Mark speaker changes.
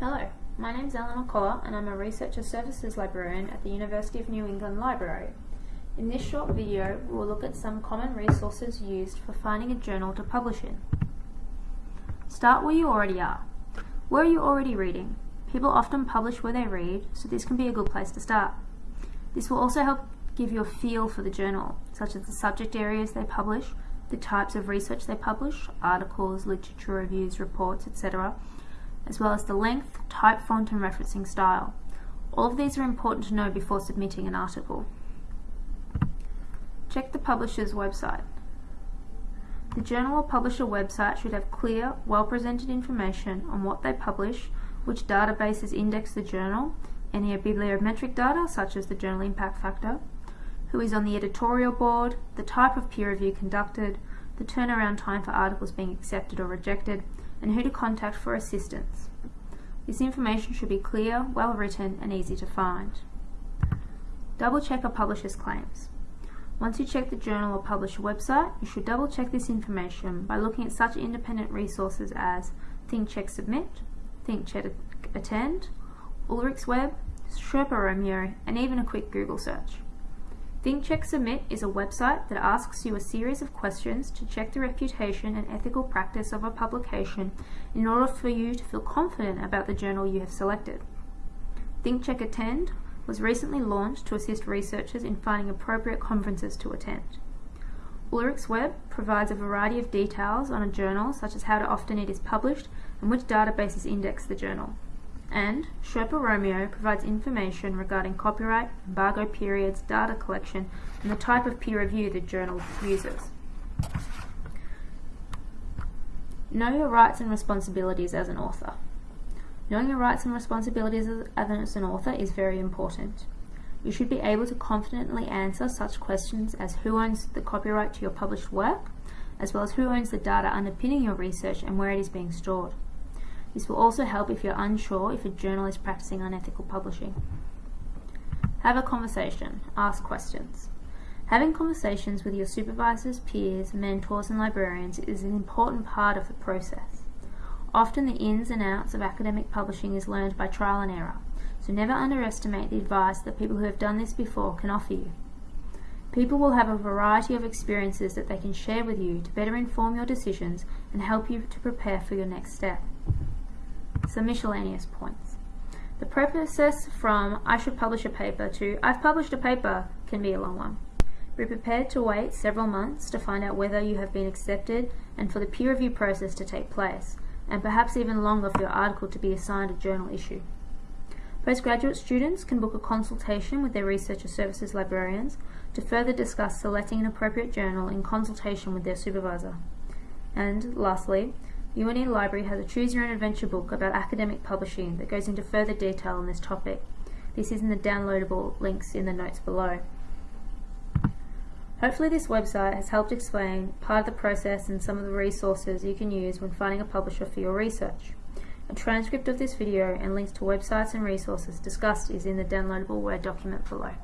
Speaker 1: Hello, my name is Eleanor Coller and I'm a Researcher Services Librarian at the University of New England Library. In this short video, we will look at some common resources used for finding a journal to publish in. Start where you already are. Where are you already reading? People often publish where they read, so this can be a good place to start. This will also help give you a feel for the journal, such as the subject areas they publish, the types of research they publish, articles, literature reviews, reports, etc., as well as the length, type font and referencing style. All of these are important to know before submitting an article. Check the publisher's website. The journal or publisher website should have clear, well-presented information on what they publish, which databases index the journal, any bibliometric data such as the journal impact factor, who is on the editorial board, the type of peer review conducted, the turnaround time for articles being accepted or rejected, and who to contact for assistance. This information should be clear, well written, and easy to find. Double check a publisher's claims. Once you check the journal or publisher website, you should double check this information by looking at such independent resources as ThinkCheck Submit, ThinkCheck Attend, Ulrich's Web, Sherpa Romeo, and even a quick Google search. ThinkCheck Submit is a website that asks you a series of questions to check the reputation and ethical practice of a publication in order for you to feel confident about the journal you have selected. ThinkCheck Attend was recently launched to assist researchers in finding appropriate conferences to attend. Ulrich's Web provides a variety of details on a journal such as how often it is published and which databases index the journal and Sherpa Romeo provides information regarding copyright, embargo periods, data collection, and the type of peer review the journal uses. Know your rights and responsibilities as an author. Knowing your rights and responsibilities as an author is very important. You should be able to confidently answer such questions as who owns the copyright to your published work, as well as who owns the data underpinning your research and where it is being stored. This will also help if you're unsure if a journal is practicing unethical publishing. Have a conversation. Ask questions. Having conversations with your supervisors, peers, mentors and librarians is an important part of the process. Often the ins and outs of academic publishing is learned by trial and error, so never underestimate the advice that people who have done this before can offer you. People will have a variety of experiences that they can share with you to better inform your decisions and help you to prepare for your next step some miscellaneous points. The process from I should publish a paper to I've published a paper can be a long one. Be prepared to wait several months to find out whether you have been accepted and for the peer review process to take place, and perhaps even longer for your article to be assigned a journal issue. Postgraduate students can book a consultation with their Researcher Services librarians to further discuss selecting an appropriate journal in consultation with their supervisor. And lastly, UNE Library has a Choose Your Own Adventure book about academic publishing that goes into further detail on this topic. This is in the downloadable links in the notes below. Hopefully this website has helped explain part of the process and some of the resources you can use when finding a publisher for your research. A transcript of this video and links to websites and resources discussed is in the downloadable Word document below.